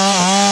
Uh-huh.